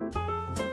Música